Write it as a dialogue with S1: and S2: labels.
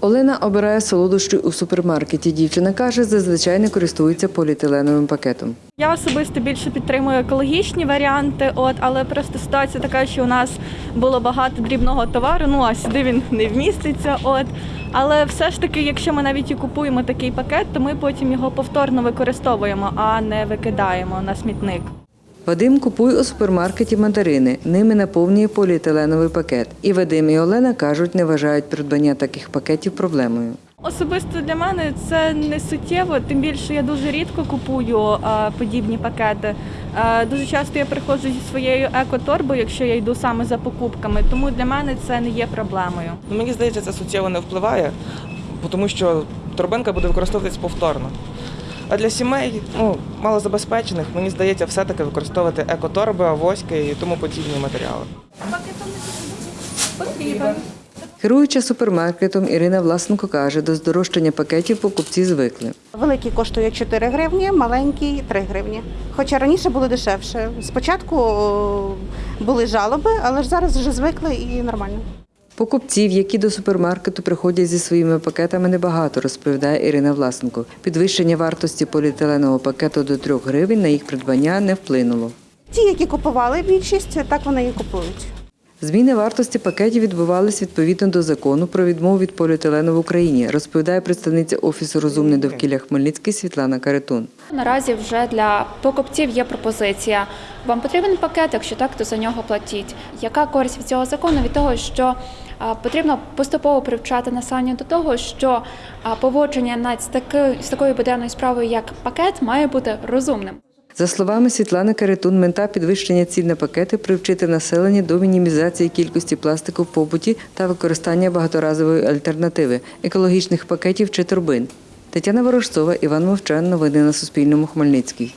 S1: Олена обирає солодощі у супермаркеті. Дівчина каже, зазвичай не користується поліетиленовим пакетом.
S2: Я особисто більше підтримую екологічні варіанти, от але просто ситуація така, що у нас було багато дрібного товару. Ну а сюди він не вміститься. От але все ж таки, якщо ми навіть і купуємо такий пакет, то ми потім його повторно використовуємо, а не викидаємо на смітник.
S1: Вадим купує у супермаркеті мандарини. Ними наповнює поліетиленовий пакет. І Вадим і Олена кажуть, не вважають придбання таких пакетів проблемою.
S2: Особисто для мене це не суттєво, тим більше я дуже рідко купую подібні пакети. Дуже часто я приходжу зі своєю екоторбою, якщо я йду саме за покупками, тому для мене це не є проблемою.
S3: Ну, Мені здається, це суттєво не впливає, тому що торбинка буде використовуватись повторно. А для сімей, ну, малозабезпечених, мені здається, все-таки використовувати екоторби, авоськи і тому подібні матеріали.
S1: Керуюча супермаркетом Ірина Власенко каже, до здорожчання пакетів покупці звикли.
S4: Великий коштує 4 гривні, маленький 3 гривні. Хоча раніше було дешевше. Спочатку були жалоби, але ж зараз вже звикли і нормально.
S1: Покупців, які до супермаркету приходять зі своїми пакетами, небагато, розповідає Ірина Власенко. Підвищення вартості поліетиленового пакету до 3 гривень на їх придбання не вплинуло.
S4: Ті, які купували більшість, так вони і купують.
S1: Зміни вартості пакетів відбувались відповідно до закону про відмову від поліетилену в Україні, розповідає представниця Офісу розумне довкілля Хмельницький Світлана Каретун.
S5: Наразі вже для покупців є пропозиція. Вам потрібен пакет, якщо так, то за нього платіть. Яка користь від цього закону? Від того, що потрібно поступово привчати населення до того, що поводження з з такою буденною справою, як пакет, має бути розумним.
S1: За словами Світлани Каретун, мета підвищення цін на пакети привчити населення до мінімізації кількості пластику в побуті та використання багаторазової альтернативи екологічних пакетів чи торбин. Тетяна Ворожцова, Іван Мовчан. Новини на Суспільному. Хмельницький.